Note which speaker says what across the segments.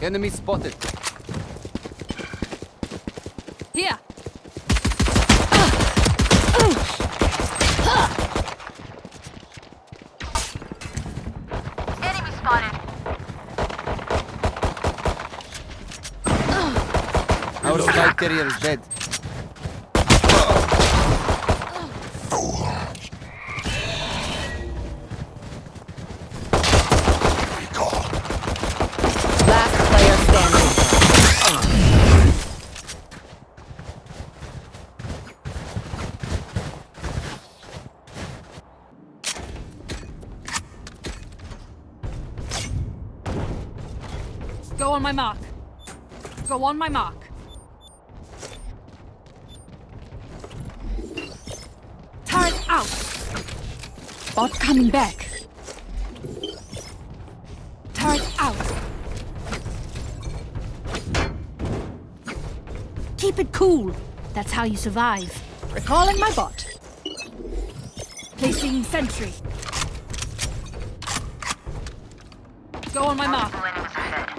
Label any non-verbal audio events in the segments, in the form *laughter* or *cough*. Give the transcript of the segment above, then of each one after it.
Speaker 1: Enemy spotted.
Speaker 2: Here.
Speaker 3: Enemy spotted.
Speaker 1: Our spike carrier is dead.
Speaker 2: My mark. Go on my mark. Turret out. Bot coming back. Turret out. Keep it cool. That's how you survive. Recalling my bot. Placing sentry. Go on my mark.
Speaker 3: Multiple enemies ahead.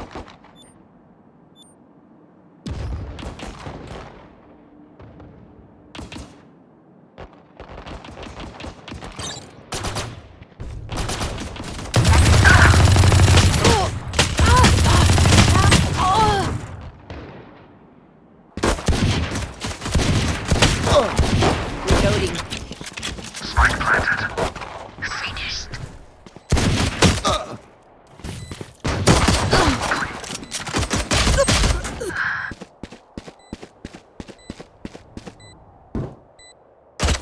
Speaker 4: Reloading.
Speaker 3: Finished.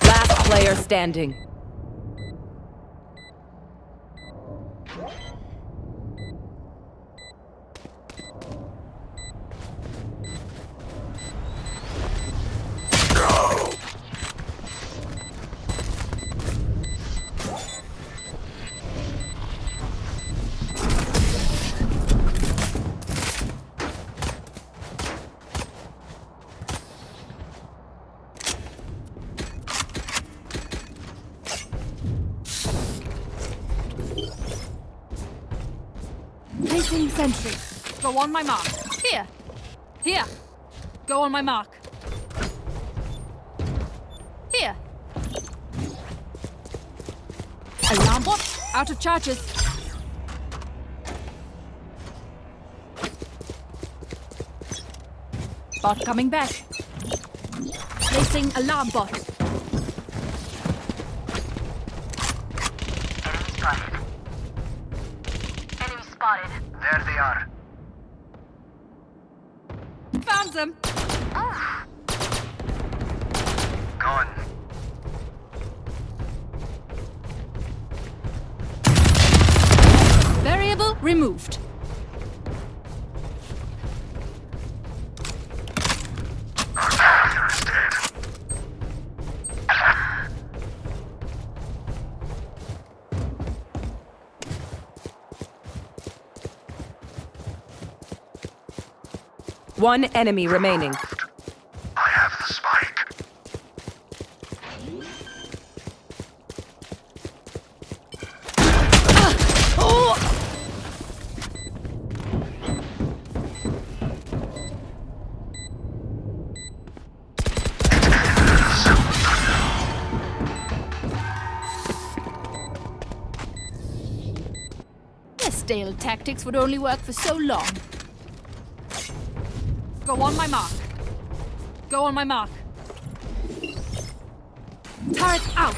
Speaker 4: Last player standing.
Speaker 2: Go on my mark. Here. Here. Go on my mark. Here. Alarm bot. Out of charges. Bot coming back. Placing alarm bot.
Speaker 4: One enemy remaining.
Speaker 5: I have the spike.
Speaker 2: Their stale tactics would only work for so long. Go on my mark. Go on my mark. Turret out.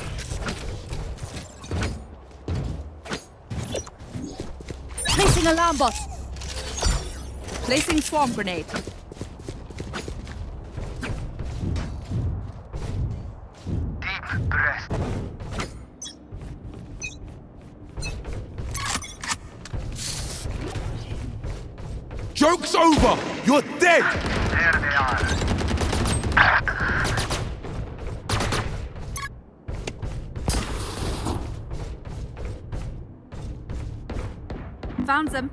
Speaker 2: Placing alarm bot. Placing swarm grenade.
Speaker 6: Joke's over! You're dead!
Speaker 5: There they are.
Speaker 2: Found them.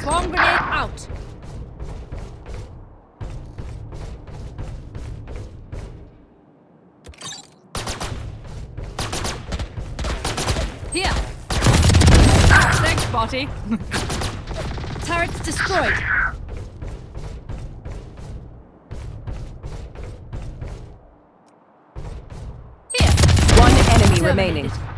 Speaker 2: Swarm grenade out. Here. Thanks, Botty. *laughs* Turret Turret's destroyed. Here.
Speaker 4: One enemy
Speaker 2: Terminated.
Speaker 4: remaining.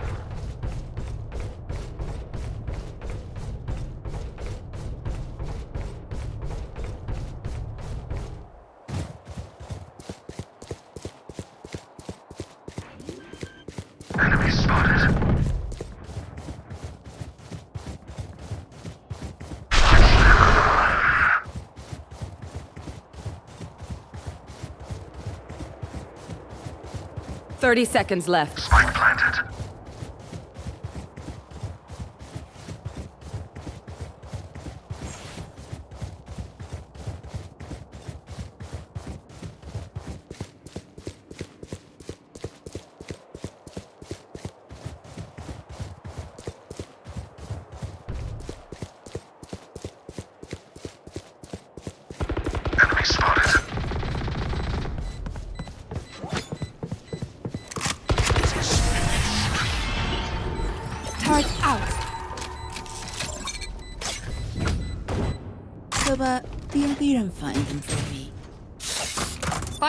Speaker 4: 30 seconds left.
Speaker 5: Spike planted.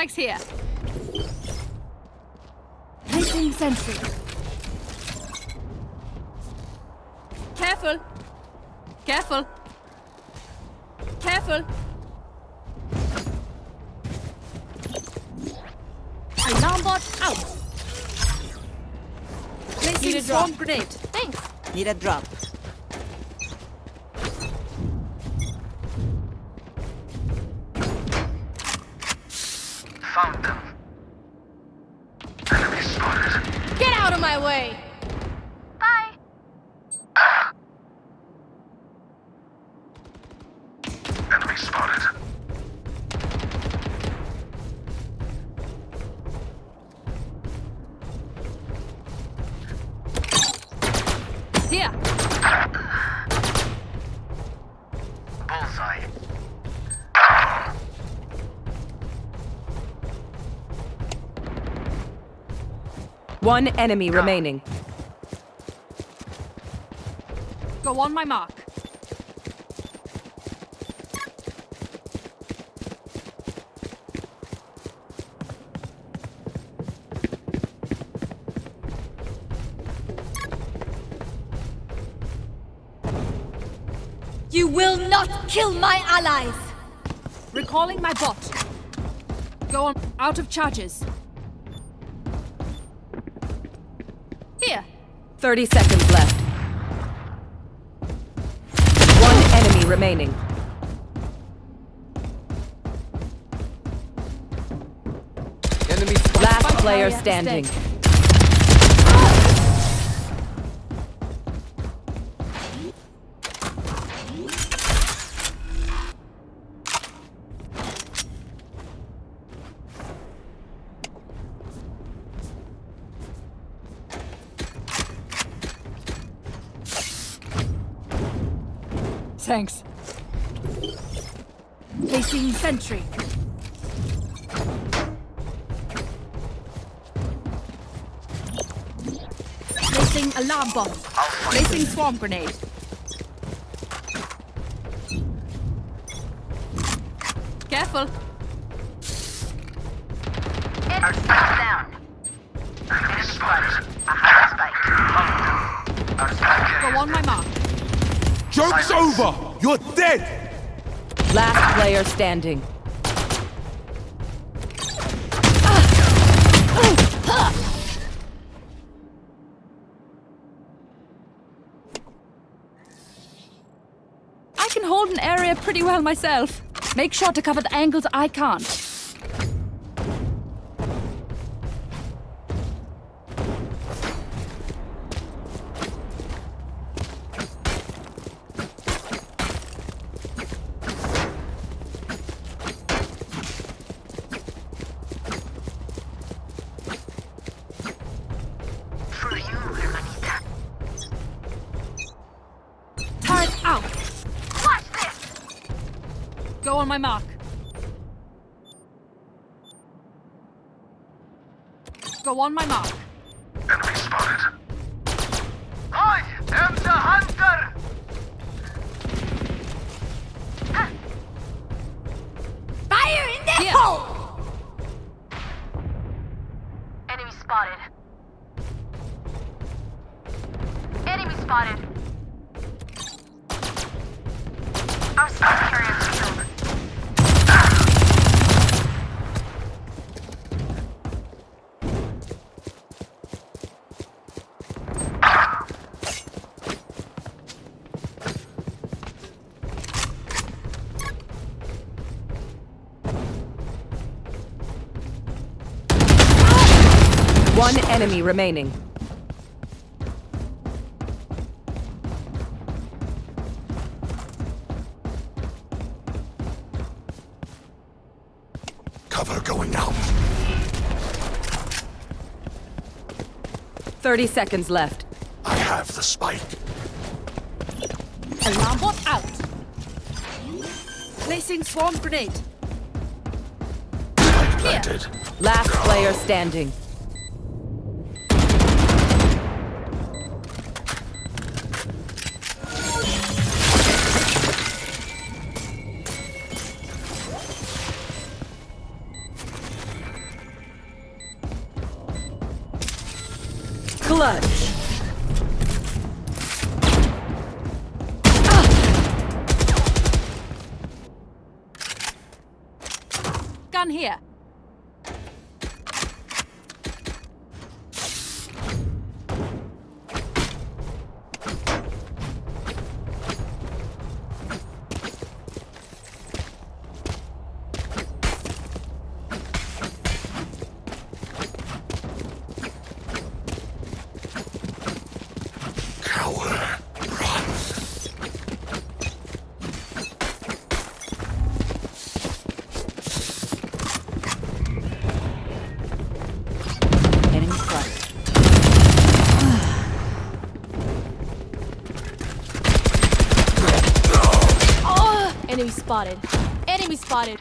Speaker 2: Spike's here. My way.
Speaker 4: One enemy remaining.
Speaker 2: Go on my mark. You will not kill my allies! Recalling my bot. Go on out of charges.
Speaker 4: 30 seconds left. One enemy remaining.
Speaker 1: Enemy
Speaker 4: Last player standing.
Speaker 2: Swarm grenade. Careful.
Speaker 3: Enemy down.
Speaker 5: Enemy spotted.
Speaker 3: Spike.
Speaker 5: Our spike
Speaker 2: Go on my mark.
Speaker 6: Joke's over! You're dead!
Speaker 4: Last player standing. Ah. Ah. Ah.
Speaker 2: I can hold an area pretty well myself. Make sure to cover the angles I can't. On my mark.
Speaker 5: Enemy
Speaker 4: remaining.
Speaker 5: Cover going out.
Speaker 4: 30 seconds left.
Speaker 5: I have the spike.
Speaker 2: Alarm bot out. Placing swarm grenade.
Speaker 5: Spike planted.
Speaker 4: Last player standing. Clutch. Ah.
Speaker 2: Gun here.
Speaker 7: Spotted.
Speaker 2: Enemy spotted.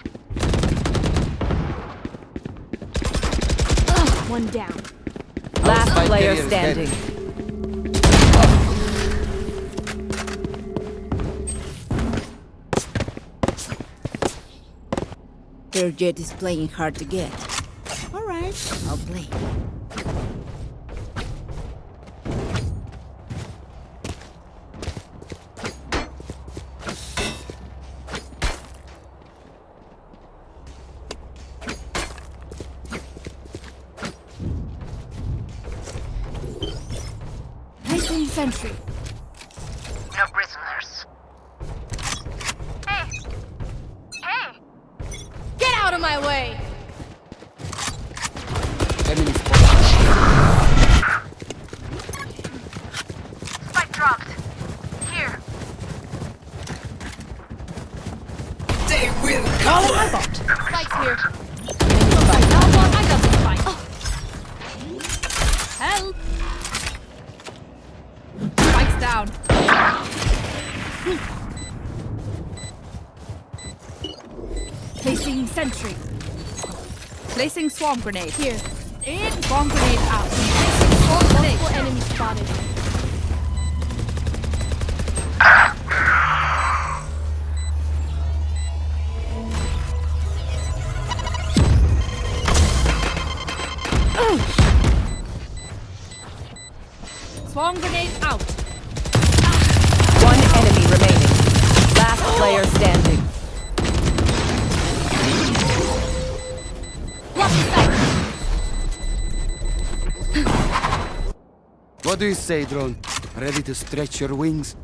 Speaker 2: Ugh, one down.
Speaker 4: Last
Speaker 1: Spike
Speaker 4: player
Speaker 1: carrier is dead.
Speaker 4: standing.
Speaker 7: Their Jett is playing hard to get. Alright, I'll play.
Speaker 2: Swarm grenade. Here. In. Swarm grenade out. Multiple enemies spotted.
Speaker 1: Do you say, drone? Ready to stretch your wings?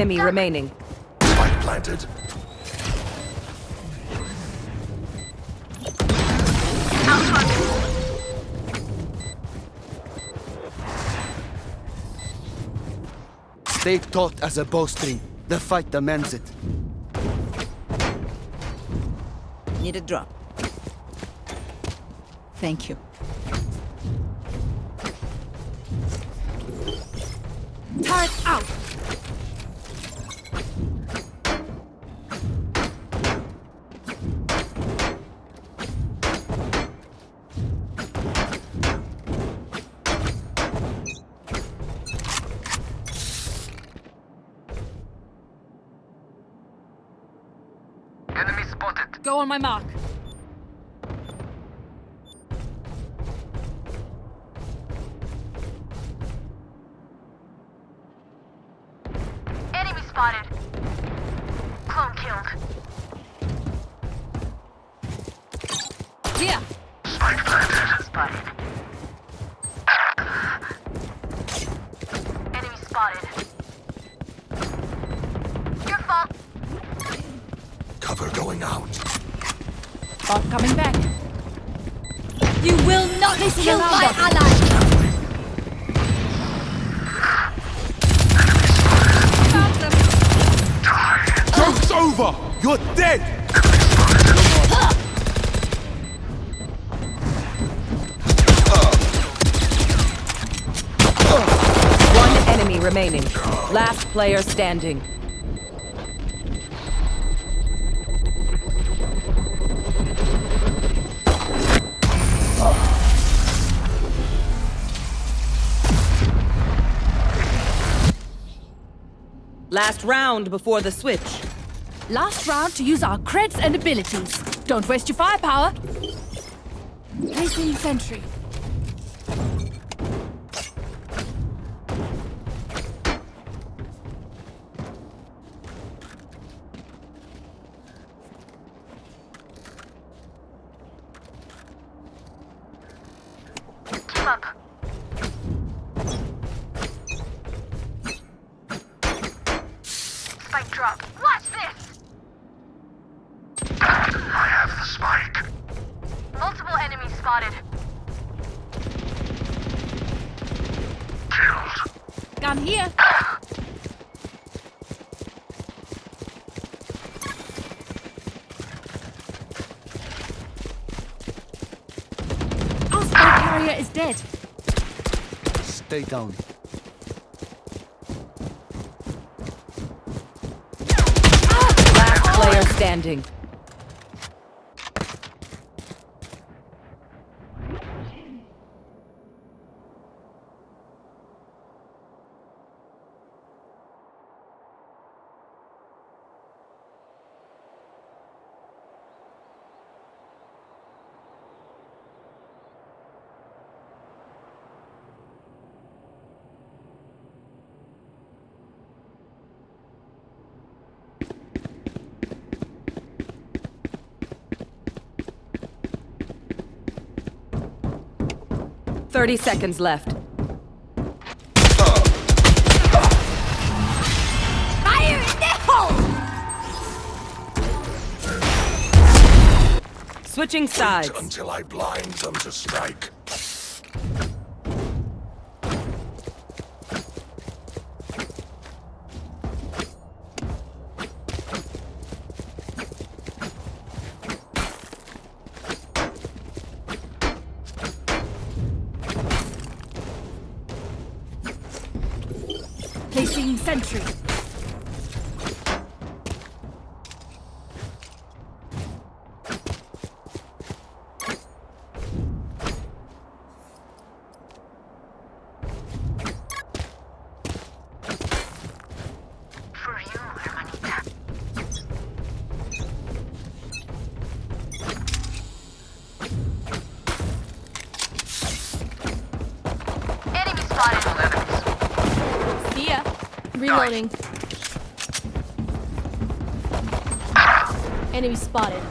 Speaker 5: Enemy
Speaker 4: remaining.
Speaker 5: Spike planted.
Speaker 1: Stay taut as a bowstring. The fight demands it.
Speaker 7: Need a drop. Thank you.
Speaker 5: Spotted.
Speaker 2: Go on my mark.
Speaker 4: Player standing. Last round before the switch.
Speaker 2: Last round to use our creds and abilities. Don't waste your firepower. Placing sentry.
Speaker 1: Stay down.
Speaker 4: Last player standing. Thirty seconds left.
Speaker 2: Fire in the hole!
Speaker 4: Switching sides.
Speaker 5: Until I blind them to strike.
Speaker 3: Enemy spotted.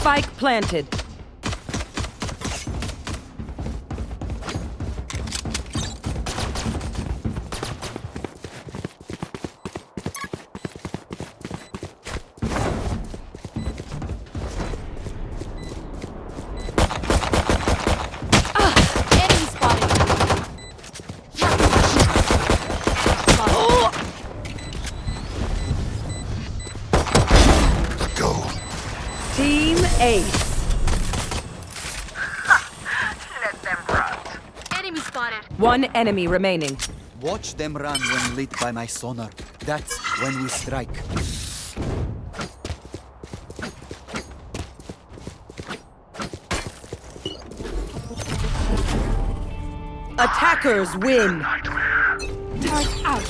Speaker 4: Spike planted. Team Ace.
Speaker 3: Let them rot. Enemy spotted.
Speaker 4: One enemy remaining.
Speaker 1: Watch them run when lit by my sonar. That's when we strike.
Speaker 4: Attackers win.
Speaker 2: Turret out.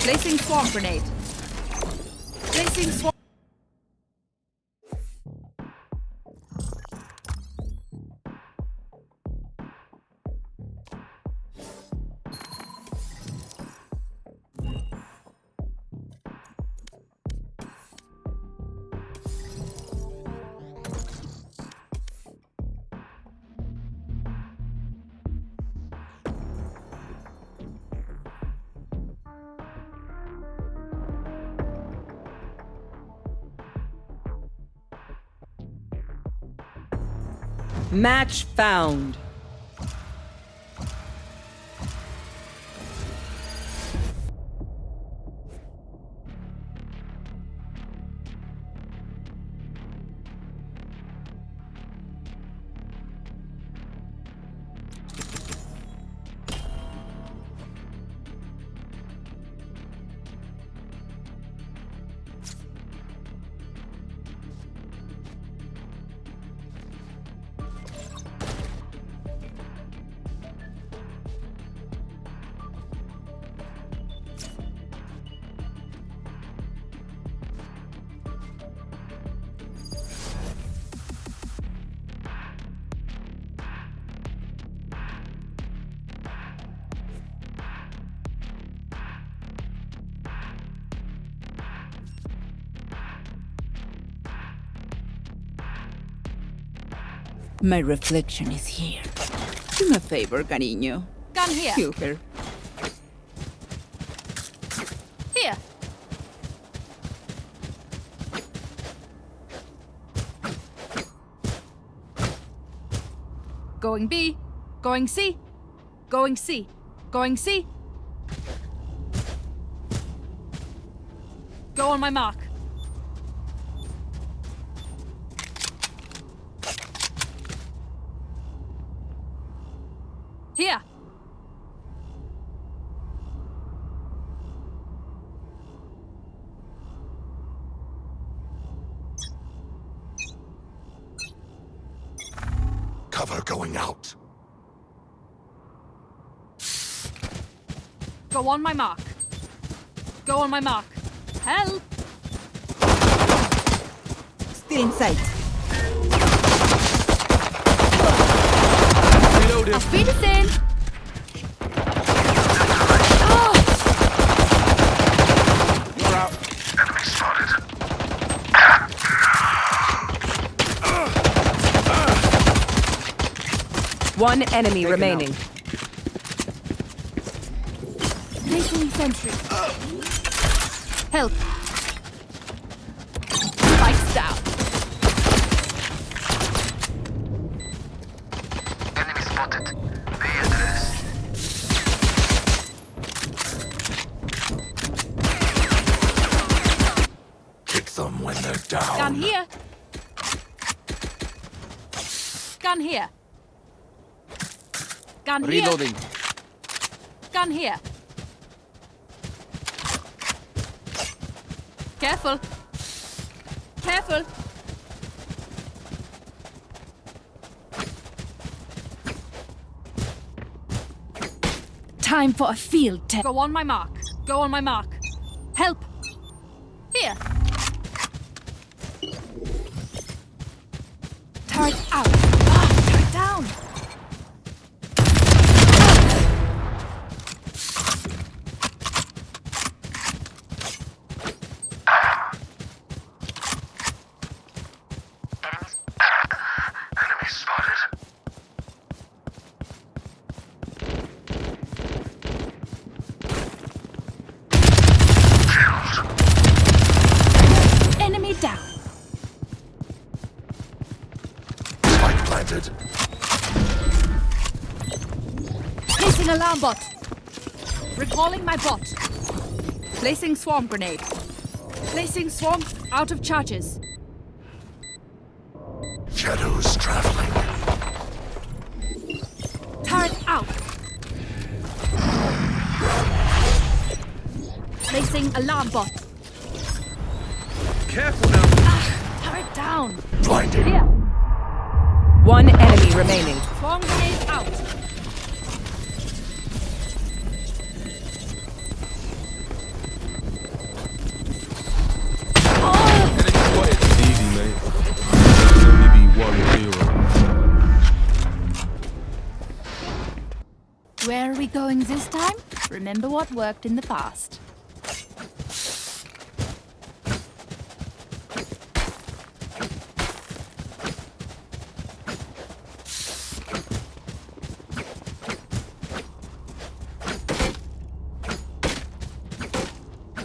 Speaker 2: Placing swarm grenade. Placing swarm.
Speaker 4: Match found.
Speaker 7: My reflection is here. Do me a favor, cariño.
Speaker 2: Gun here.
Speaker 7: Kill her.
Speaker 2: Here. Going B. Going C. Going C. Going C. Go on my mark. Here.
Speaker 5: Cover going out.
Speaker 2: Go on my mark. Go on my mark. Help!
Speaker 7: Still in sight.
Speaker 1: Reloaded.
Speaker 2: Auf Wiedersehen!
Speaker 1: You're out.
Speaker 5: Enemy spotted.
Speaker 4: One enemy
Speaker 1: Taken
Speaker 4: remaining.
Speaker 2: Placing sentry. Help! Spikes down.
Speaker 5: Enemy spotted. The address. Kick them when they're down.
Speaker 2: Gun here. Gun here. Gun here.
Speaker 1: Reloading.
Speaker 2: Gun here. Careful. Careful. Time for a field test. Go on my mark. Go on my mark. Alarm bot. Recalling my bot. Placing swarm grenade. Placing swarm out of charges.
Speaker 5: Shadows traveling.
Speaker 2: Turret out. Placing alarm bot. Remember what worked in the past.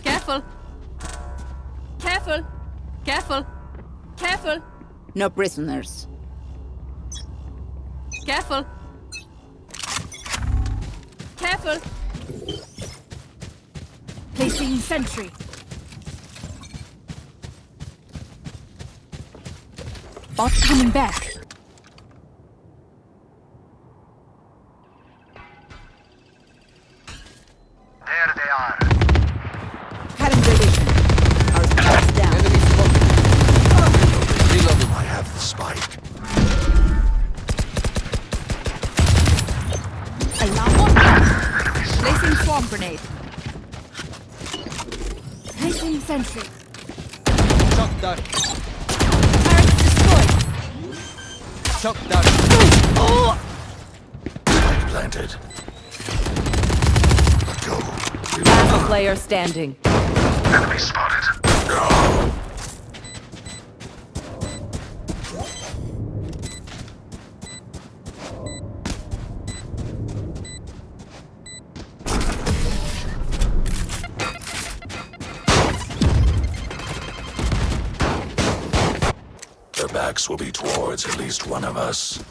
Speaker 2: Careful. Careful. Careful. Careful.
Speaker 7: No prisoners.
Speaker 2: Coming back.
Speaker 5: There they are.
Speaker 7: Cutting their vision. Our spot's down.
Speaker 1: Enemy spotted. Reloading.
Speaker 5: I have the spike.
Speaker 2: Alarm bot. Placing swarm grenade. Placing sentry.
Speaker 1: Shock dart.
Speaker 2: Turret destroyed.
Speaker 1: Shock dart.
Speaker 5: Spike planted. Go.
Speaker 4: Last player standing.
Speaker 5: Enemy spotted. Backs will be towards at least one of us.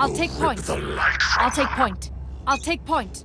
Speaker 2: I'll take point.
Speaker 5: The light from
Speaker 2: I'll take point. I'll take point.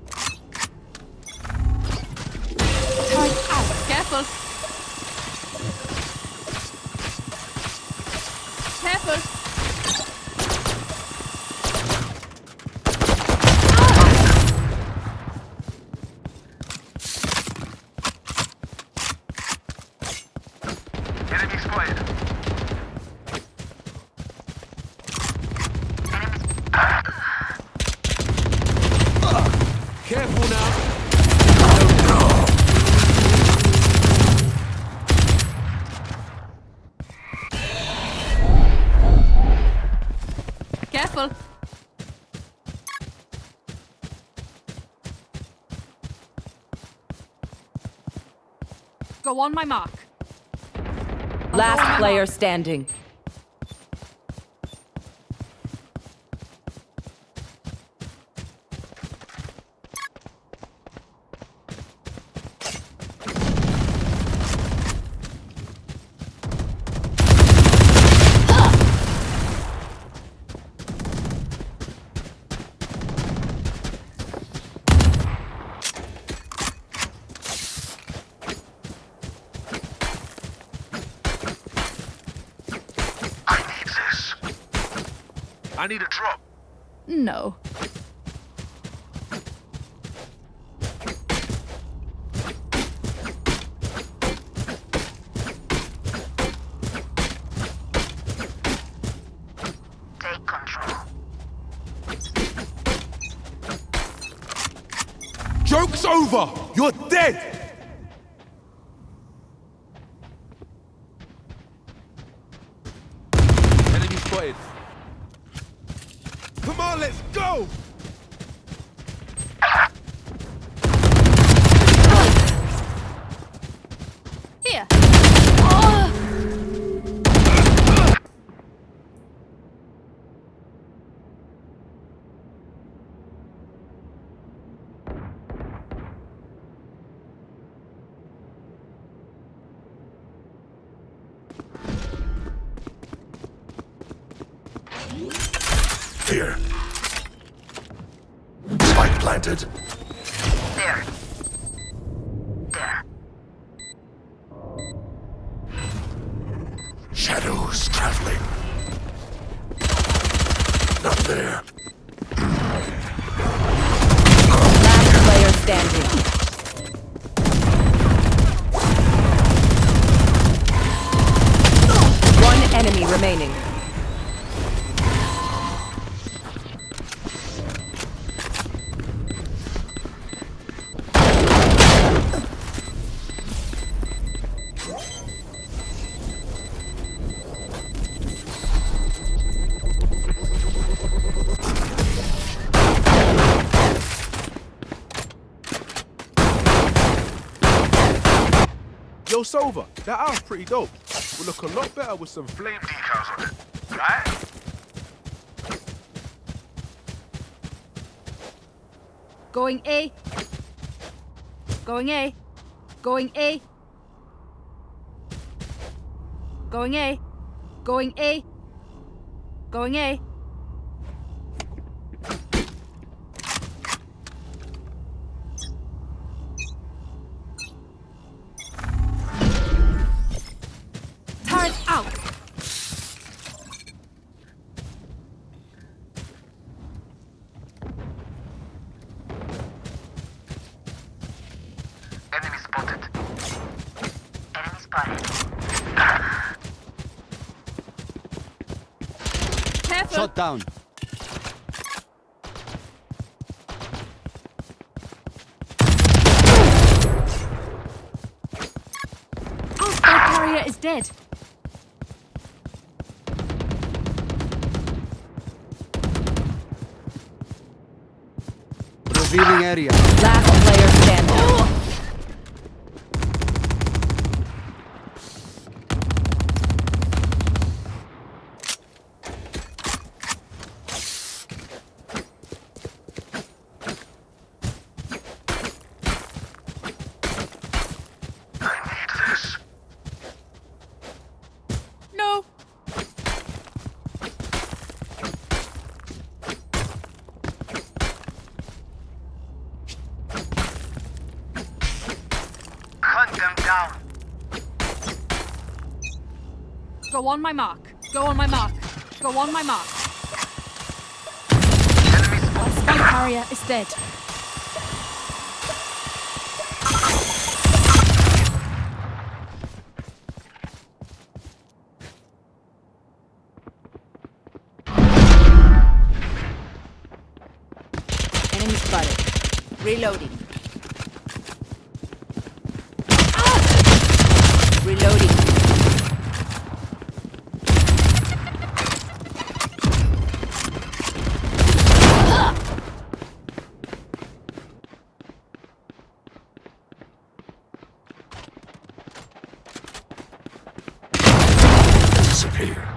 Speaker 2: On my mark.
Speaker 4: Last player standing.
Speaker 5: I need a drop.
Speaker 2: No.
Speaker 6: Joke's over. You're dead. Sova, that house pretty dope. Will look a lot better with some flame.
Speaker 8: Flame decals on it, right?
Speaker 2: Going A. Going A. Going A. Going A. Going A. Going A.
Speaker 1: down.
Speaker 2: Our carrier is dead.
Speaker 1: Revealing area.
Speaker 4: Last player standing.
Speaker 2: No.
Speaker 3: Hunt them down.
Speaker 2: Go on my mark. Go on my mark. Go on my mark.
Speaker 3: Enemy spotted.
Speaker 2: Spike carrier is dead.
Speaker 7: Enemy spotted. Reloading. Reloading.
Speaker 5: Disappear.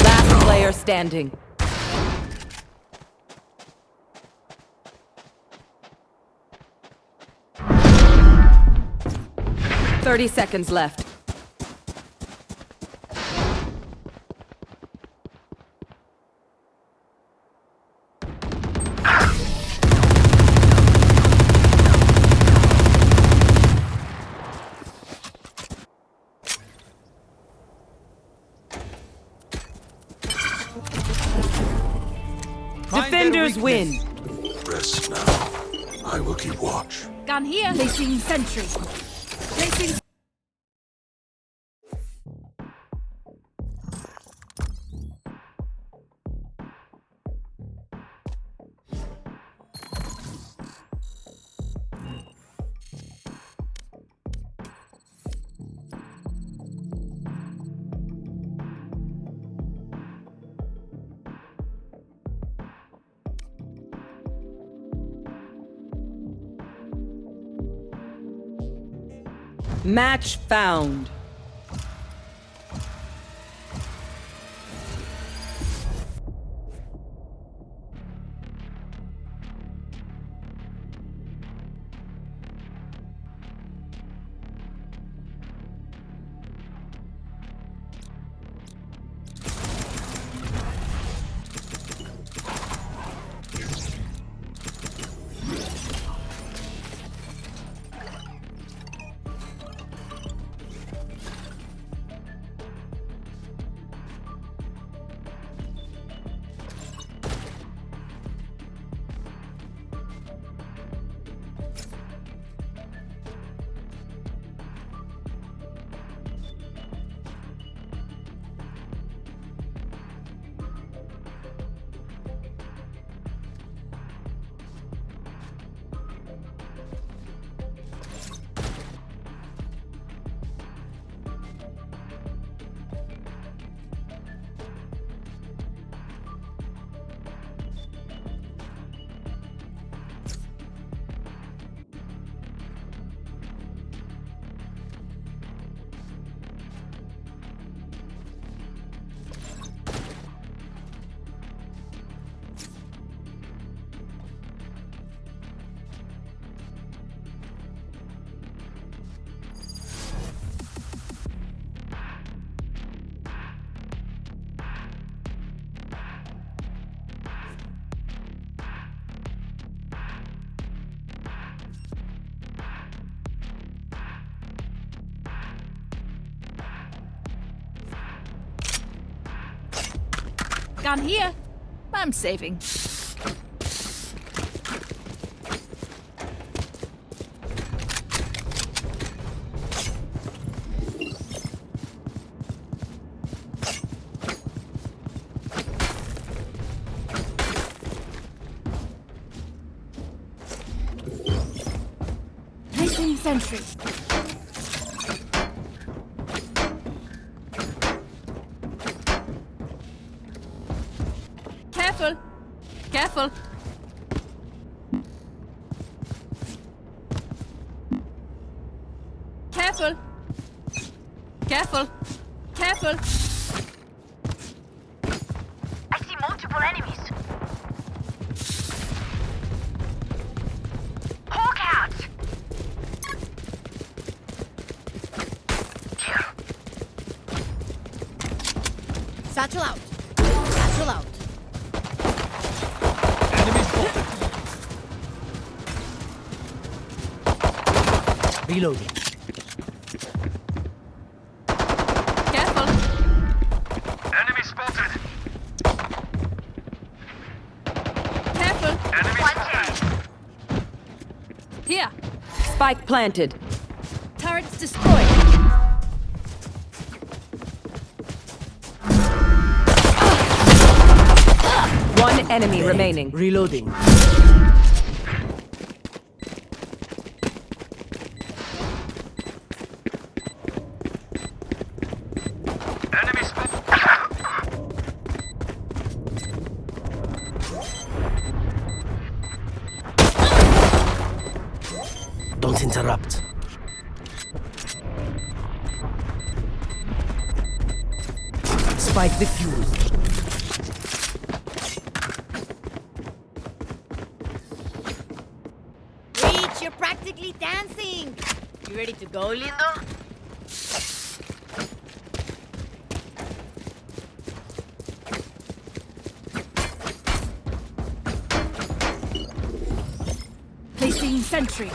Speaker 4: Last player standing. Thirty seconds left. Match found.
Speaker 2: Gun here. I'm saving. Placing sentry.
Speaker 1: Reloading.
Speaker 2: Careful!
Speaker 8: Enemy spotted.
Speaker 2: Careful!
Speaker 8: Enemy
Speaker 3: One
Speaker 8: spotted.
Speaker 2: Here!
Speaker 4: Spike planted.
Speaker 2: Turrets destroyed!
Speaker 4: One enemy remaining.
Speaker 1: Reloading.
Speaker 2: Sentry.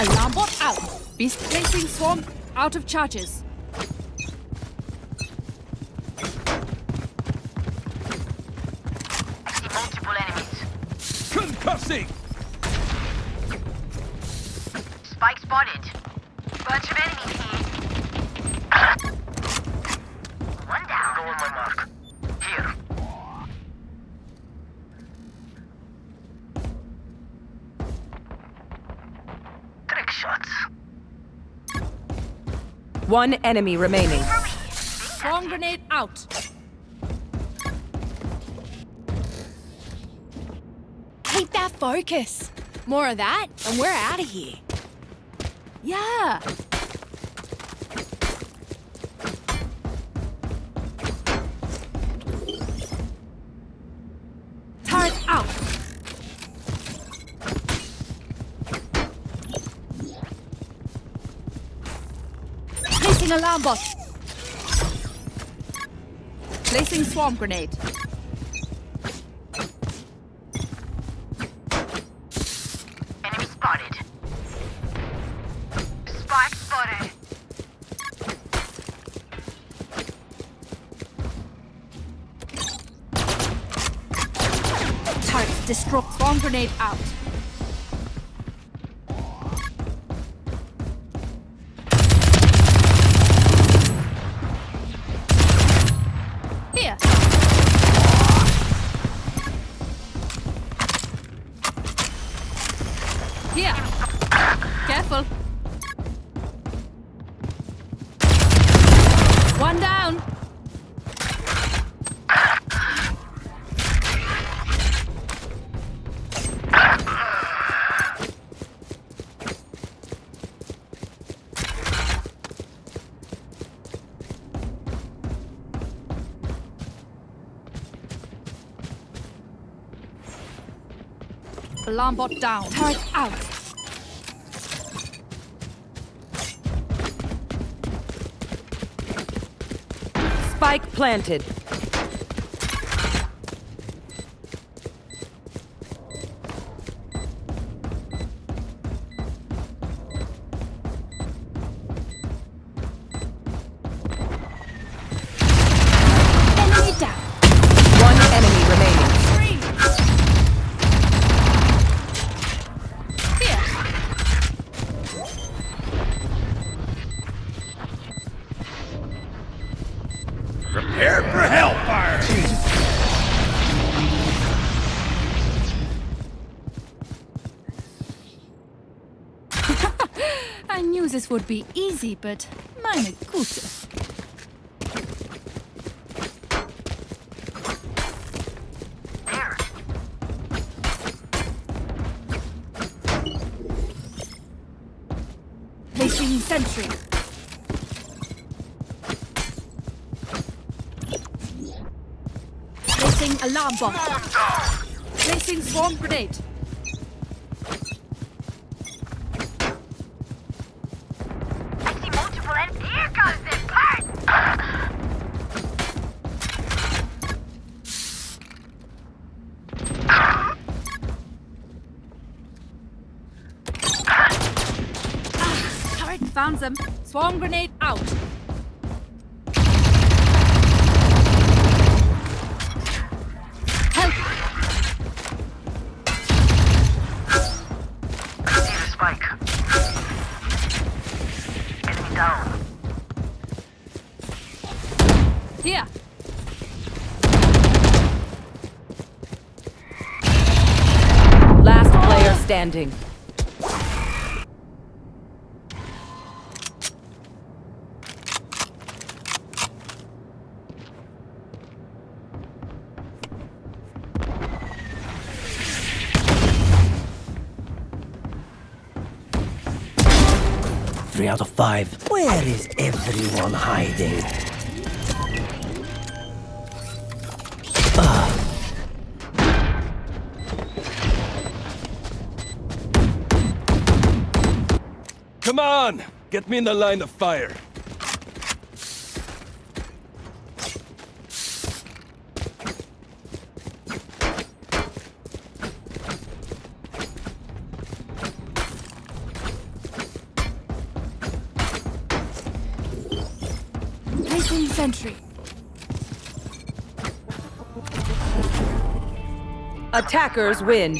Speaker 2: Alarm bot out. Beast placing swarm out of charges.
Speaker 3: I see multiple enemies.
Speaker 6: Concussing!
Speaker 3: Spike spotted. Bunch of enemies here. One down.
Speaker 8: Go on my mark.
Speaker 3: Here.
Speaker 8: Trick shots.
Speaker 4: One enemy remaining.
Speaker 2: Swarm grenade out.
Speaker 7: Keep that focus. More of that, and we're out of here.
Speaker 2: Yeah. Placing swarm grenade.
Speaker 3: Enemy spotted. Spike spotted.
Speaker 2: Turret destroy. Swarm grenade out. Alarm bot down. Turret out.
Speaker 4: Spike planted.
Speaker 2: Would be easy, but meine Güte. Placing sentry. Placing alarm bot. Placing swarm grenade. Them. Swarm grenade out. Help!
Speaker 3: I See the spike. Enemy down.
Speaker 2: Here.
Speaker 4: Last player standing.
Speaker 9: Out of five. Where is everyone hiding?
Speaker 8: Come on! Get me in the line of fire.
Speaker 4: Attackers win.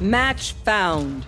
Speaker 4: Match found.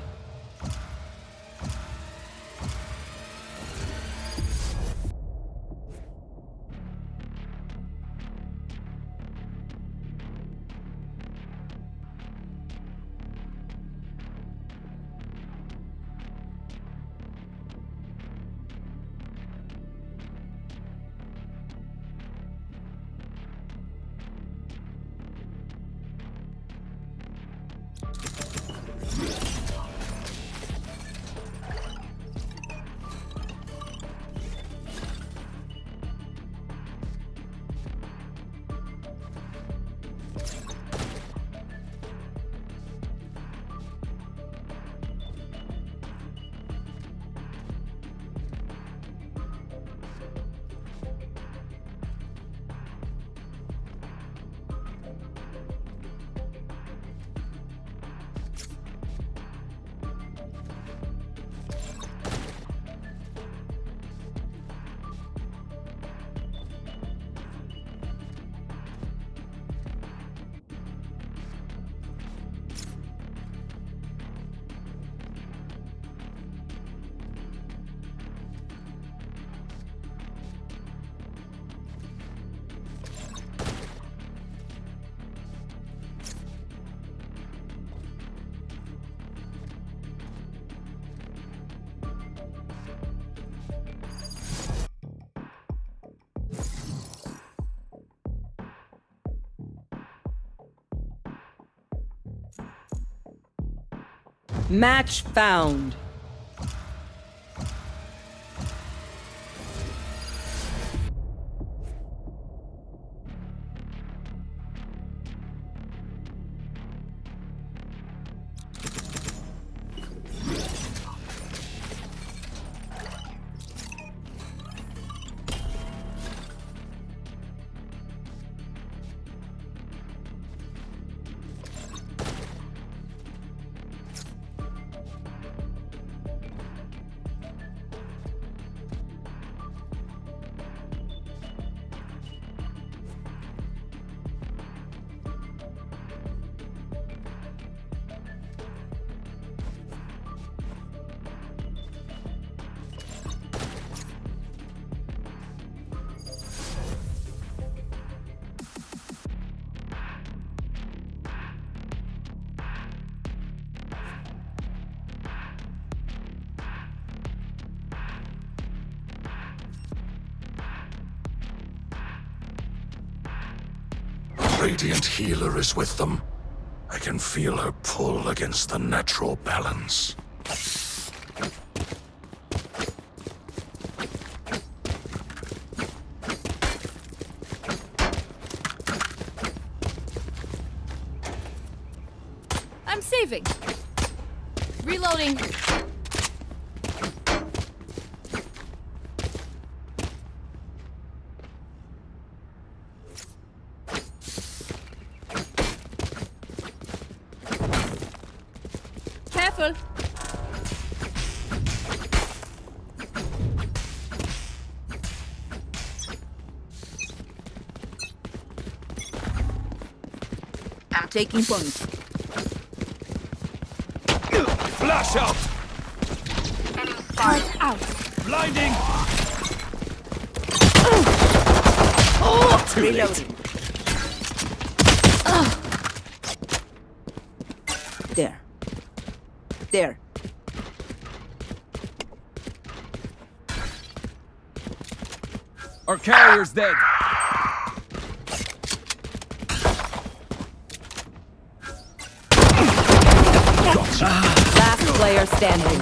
Speaker 4: Match found.
Speaker 5: Radiant Healer is with them. I can feel her pull against the natural balance.
Speaker 2: I'm saving. Reloading. Careful.
Speaker 7: I'm taking point.
Speaker 8: Flash out!
Speaker 2: Turret out.
Speaker 8: Blinding!
Speaker 7: Reloading. There. There.
Speaker 8: Our carrier's dead.
Speaker 4: Last player standing.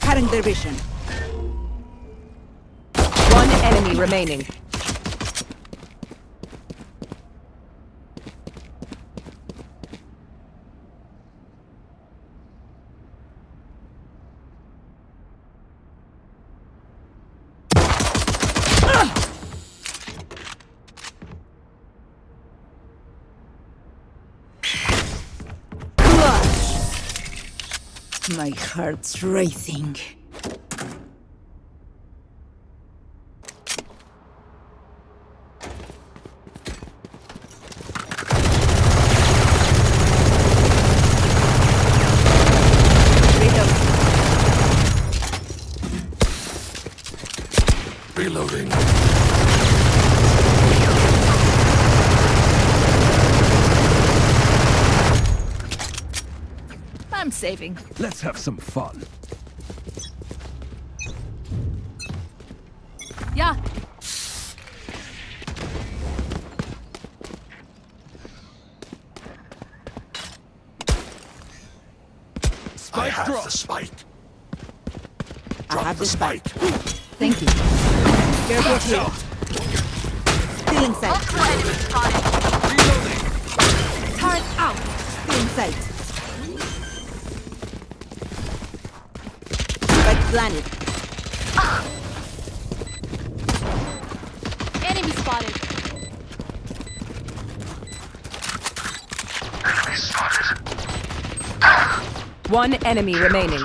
Speaker 7: Cutting their vision.
Speaker 4: One enemy remaining.
Speaker 7: My heart's racing.
Speaker 5: Reloading.
Speaker 2: I'm saving.
Speaker 8: Let's have some fun.
Speaker 4: One enemy remaining.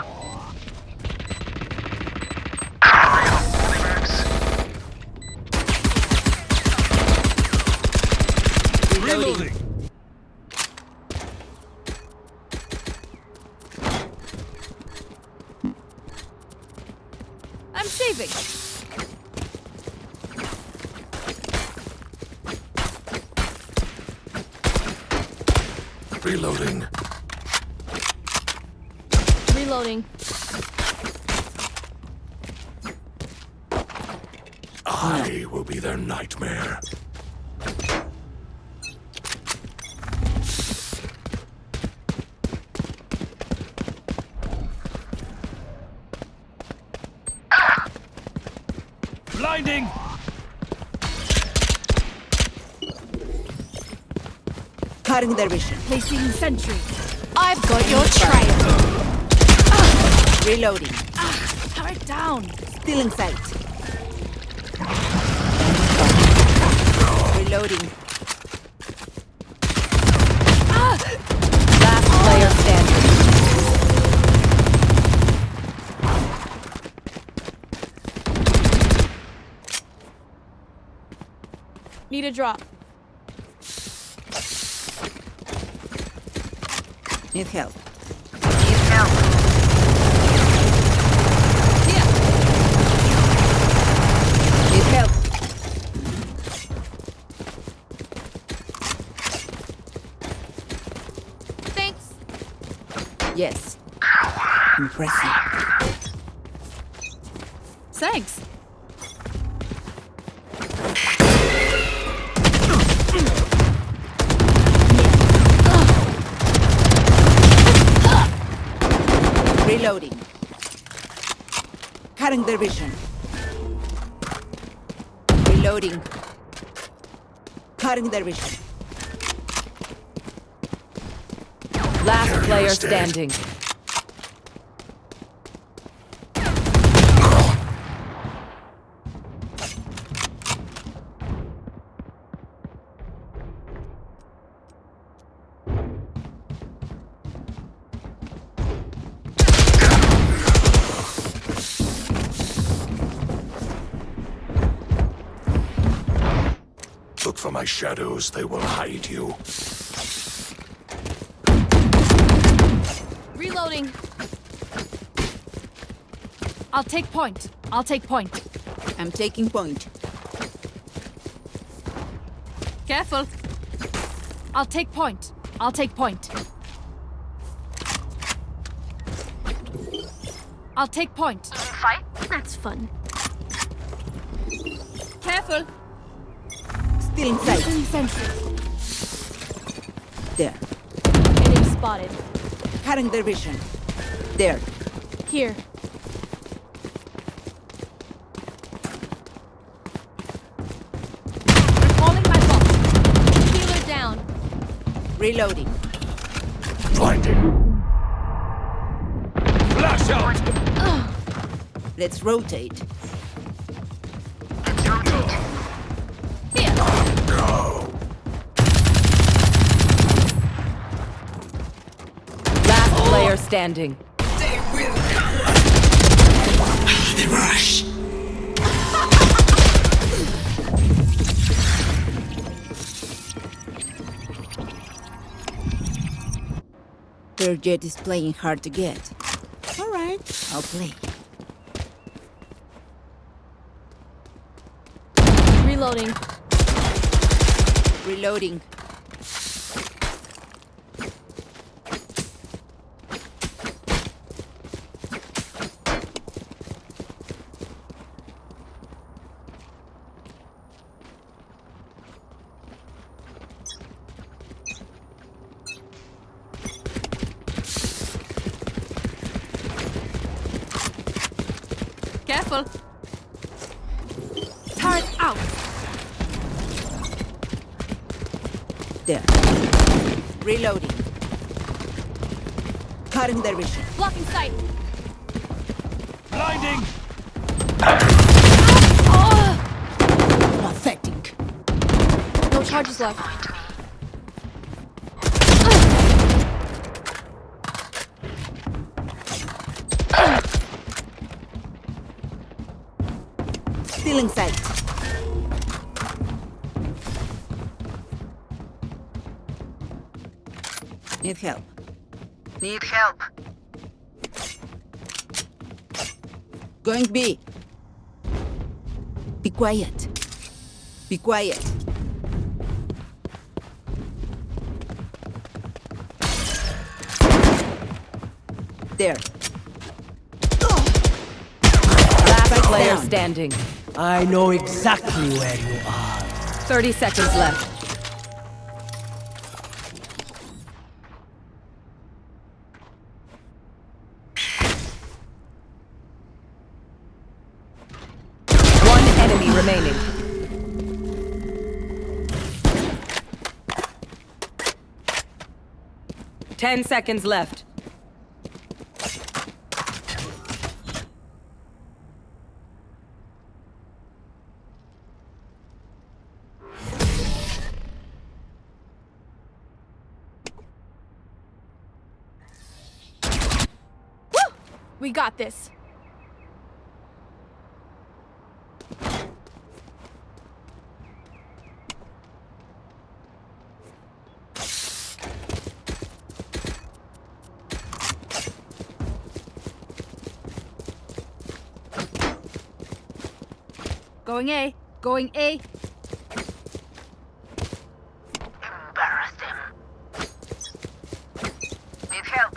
Speaker 8: Reloading!
Speaker 2: I'm saving.
Speaker 5: Reloading
Speaker 2: building.
Speaker 5: I will be their nightmare.
Speaker 8: Blinding!
Speaker 7: Cutting their vision.
Speaker 2: Placing sentry.
Speaker 10: I've got your trail.
Speaker 7: Reloading.
Speaker 2: Ah, Turret down.
Speaker 7: Still in sight. Reloading.
Speaker 4: Last player standing.
Speaker 2: Need a drop.
Speaker 7: Need help.
Speaker 3: Need help.
Speaker 2: Here.
Speaker 7: Need help.
Speaker 2: Thanks.
Speaker 7: Yes. Impressive.
Speaker 2: Thanks.
Speaker 7: Reloading. Cutting their vision. Reloading. Cutting their vision.
Speaker 4: Last player standing.
Speaker 5: Shadows, they will hide you.
Speaker 2: Reloading. I'll take point. I'll take point.
Speaker 7: I'm taking point.
Speaker 2: Careful. I'll take point. I'll take point. I'll take point.
Speaker 3: Fight?
Speaker 10: That's fun.
Speaker 2: Careful.
Speaker 7: Still in sight. There.
Speaker 10: Enemy spotted.
Speaker 7: Cutting their vision. There.
Speaker 2: Here. Recalling my bot.
Speaker 10: Healer down.
Speaker 7: Reloading.
Speaker 5: Blinding.
Speaker 8: Flash out!
Speaker 7: Let's rotate.
Speaker 3: Let's rotate.
Speaker 2: Here.
Speaker 4: Last player standing.
Speaker 9: The rush.
Speaker 7: Their Jett is playing hard to get. All right, I'll play.
Speaker 10: Reloading.
Speaker 7: Reloading.
Speaker 2: Careful. Turret out.
Speaker 7: There. Reloading. Cutting their vision.
Speaker 10: Blocking sight.
Speaker 8: Blinding!
Speaker 7: Pathetic.
Speaker 10: No charges left.
Speaker 7: Still in sight. Need help.
Speaker 3: Need help.
Speaker 7: Going B. Be quiet. Be quiet. There.
Speaker 4: Last player
Speaker 7: down.
Speaker 4: standing.
Speaker 9: I know exactly where you are.
Speaker 4: 30 seconds left. One enemy remaining. Ten seconds left.
Speaker 10: We got this.
Speaker 2: Going A. Going A.
Speaker 3: Embarrassed him. Need help.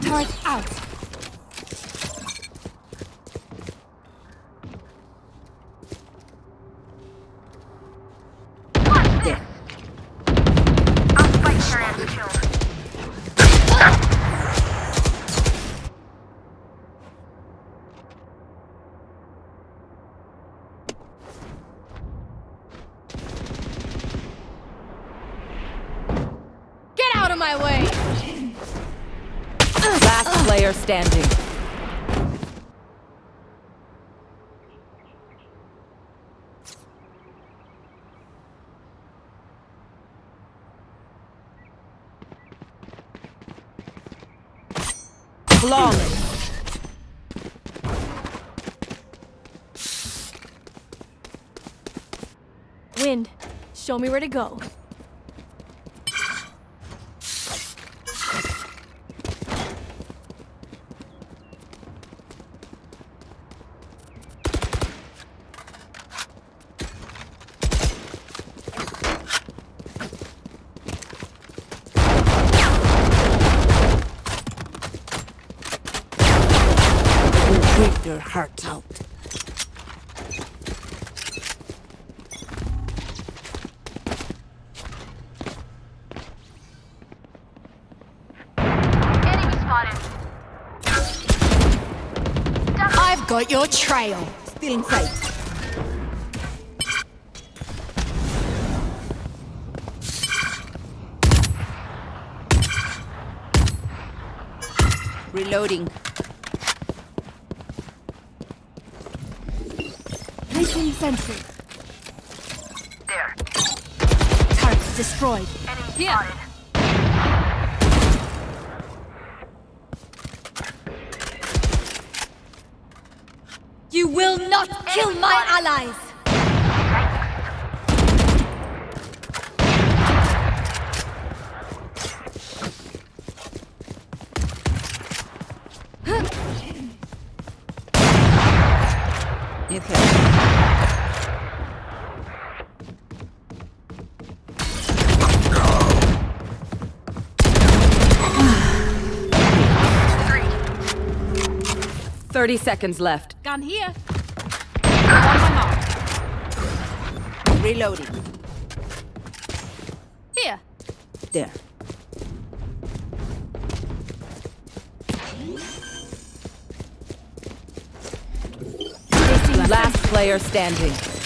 Speaker 2: Turret out.
Speaker 7: There.
Speaker 3: I'll spike your ass killed.
Speaker 10: Get out of my way!
Speaker 4: Last player standing. Flawless.
Speaker 10: Wind, show me where to go.
Speaker 7: Will rip their hearts out.
Speaker 3: Enemy spotted.
Speaker 10: I've got your trail.
Speaker 7: Still in sight. Reloading.
Speaker 10: Allies!
Speaker 7: Need help.
Speaker 4: Thirty seconds left.
Speaker 2: Gun here. On my mark.
Speaker 7: Reloading.
Speaker 2: Here.
Speaker 7: There.
Speaker 4: Last player standing.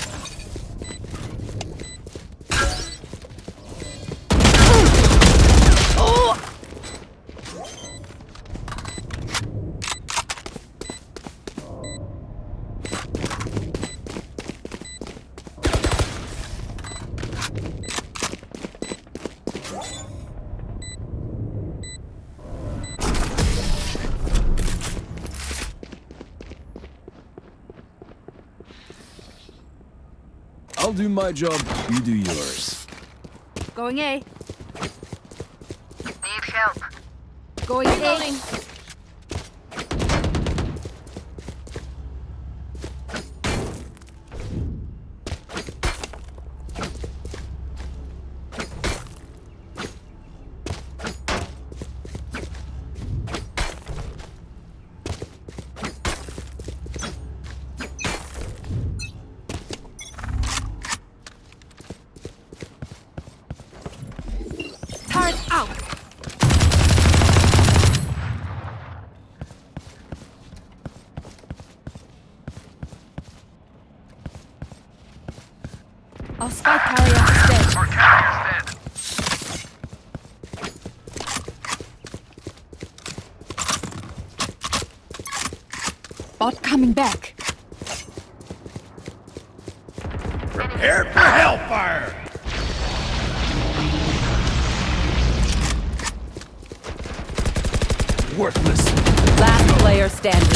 Speaker 8: My job, you do yours.
Speaker 2: Going A.
Speaker 3: Need help.
Speaker 2: Going A.
Speaker 10: Reloading.
Speaker 2: Our spike carrier is dead.
Speaker 3: Our captain's dead.
Speaker 2: Bot coming back.
Speaker 8: Prepare for hellfire! Worthless.
Speaker 4: Last player standing.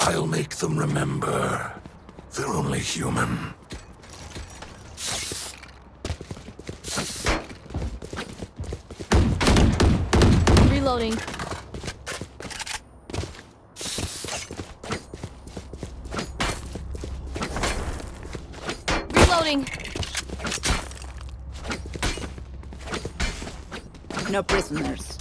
Speaker 5: I'll make them remember. They're only human.
Speaker 10: Reloading. Reloading.
Speaker 7: No prisoners.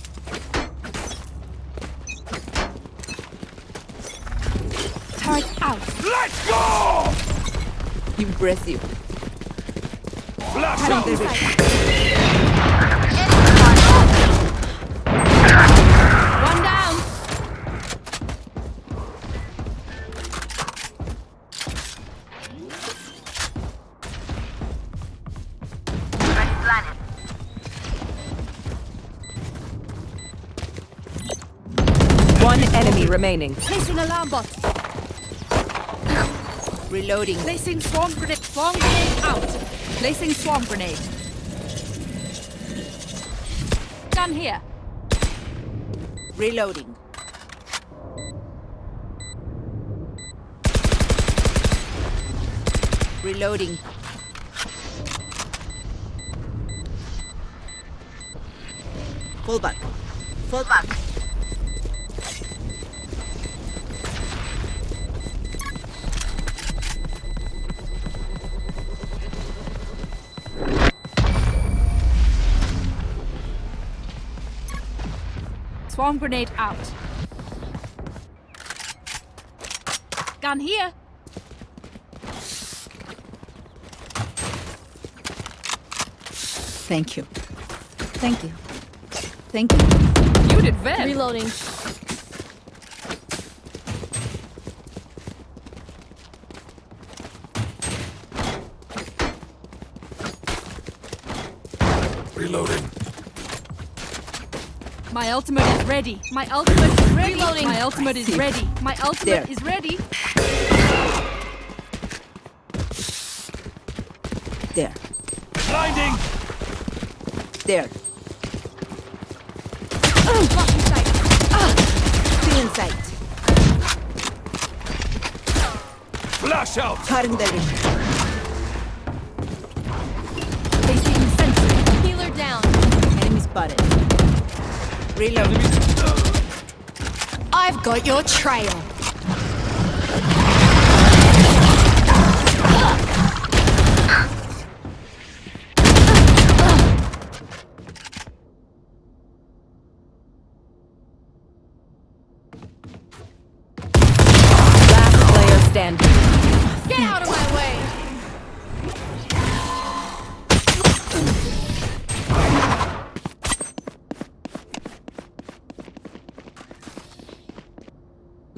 Speaker 2: Turret out.
Speaker 8: Let's go!
Speaker 7: Impressive.
Speaker 8: Flash
Speaker 4: remaining.
Speaker 2: Placing alarm bot.
Speaker 7: Reloading.
Speaker 2: Placing swarm grenade. Swarm grenade out. Placing swarm grenade. Gun here.
Speaker 7: Reloading. Reloading. Fall back.
Speaker 2: Swarm grenade out. Gun here.
Speaker 7: Thank you. Thank you. Thank you.
Speaker 2: You did well.
Speaker 10: Reloading.
Speaker 5: Reloading.
Speaker 2: My ultimate is ready. My ultimate is ready.
Speaker 10: Reloading.
Speaker 2: My ultimate is ready. My ultimate
Speaker 7: There.
Speaker 2: is ready.
Speaker 7: There.
Speaker 8: Blinding!
Speaker 7: There.
Speaker 2: Blocking sight.
Speaker 7: Still in sight.
Speaker 8: Flash out!
Speaker 7: Cutting the ring.
Speaker 2: Placing sentry.
Speaker 10: Healer down.
Speaker 7: Enemy spotted. Reload.
Speaker 10: I've got your trail.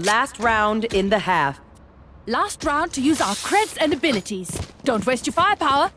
Speaker 4: Last round in the half.
Speaker 2: Last round to use our creds and abilities. Don't waste your firepower.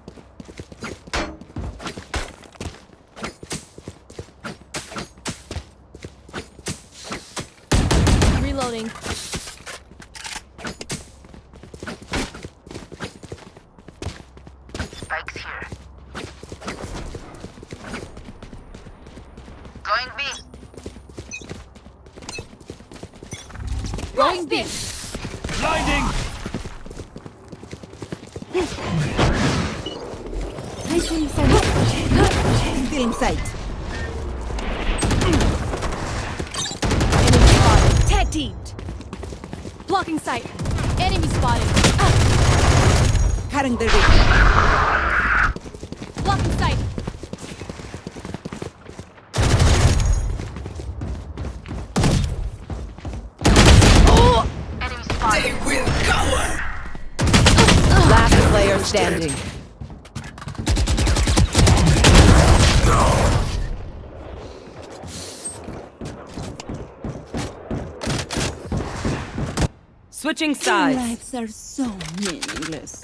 Speaker 4: Switching sides.
Speaker 7: lives are so meaningless.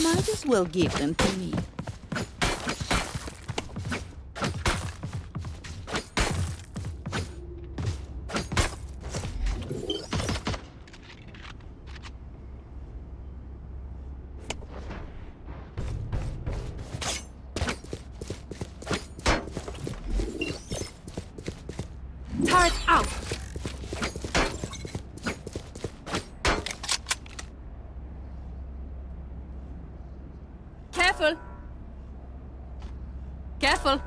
Speaker 7: Might as well give them to me.
Speaker 2: Turret out. Careful. Careful.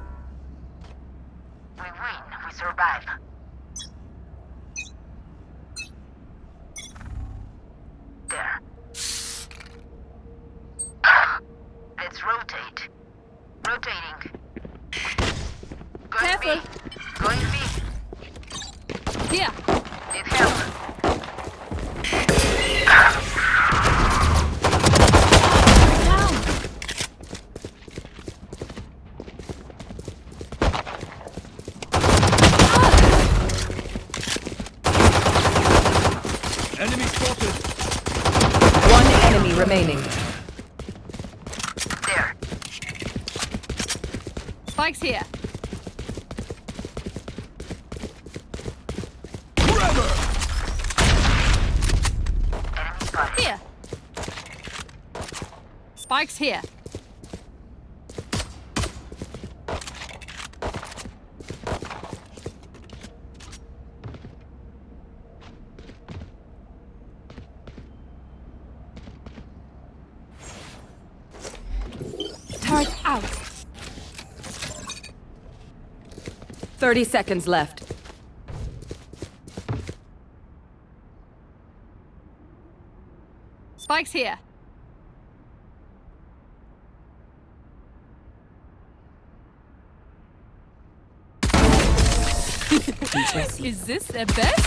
Speaker 3: We win. We survive. There. Let's rotate. Rotating. Going
Speaker 2: Careful.
Speaker 3: B. Going B.
Speaker 2: Here.
Speaker 3: Need help.
Speaker 2: Down.
Speaker 8: Enemy spotted.
Speaker 4: One enemy remaining.
Speaker 3: There.
Speaker 2: Spike's here.
Speaker 3: Enemy spotted.
Speaker 2: Here. Spike's here. Turret out.
Speaker 4: 30 seconds left.
Speaker 2: Spike's here. Is this the best?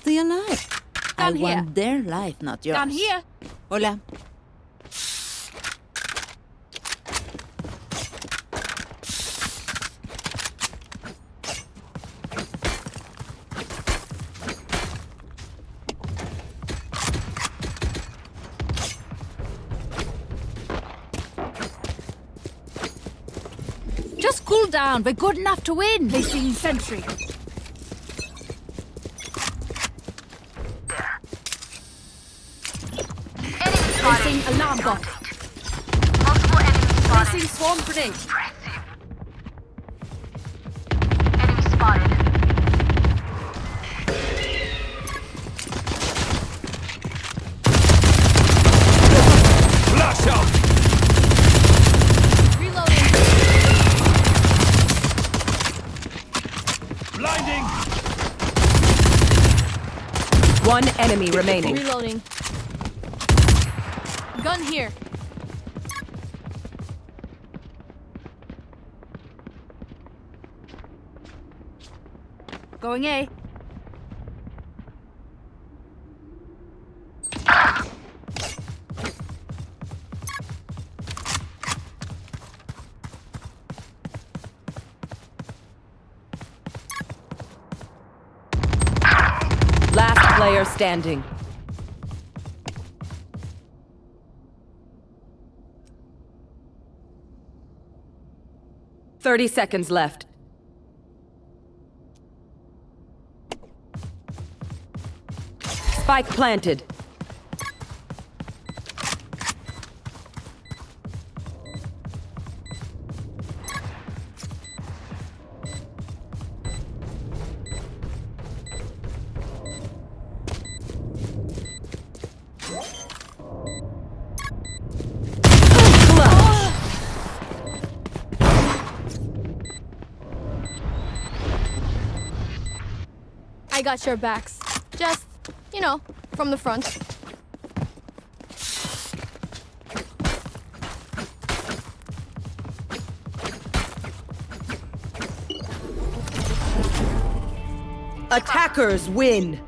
Speaker 7: Stay alive. I
Speaker 2: here.
Speaker 7: want their life, not yours.
Speaker 2: Down here.
Speaker 7: Hola.
Speaker 2: Just cool down. We're good enough to win. Placing sentry. Placing alarm bot. Placing swarm grenade.
Speaker 3: Enemy
Speaker 4: remaining.
Speaker 10: Reloading. Gun here.
Speaker 2: Going A.
Speaker 4: standing. Thirty seconds left. Spike planted.
Speaker 10: Got your backs. Just, you know, from the front.
Speaker 4: Attackers win.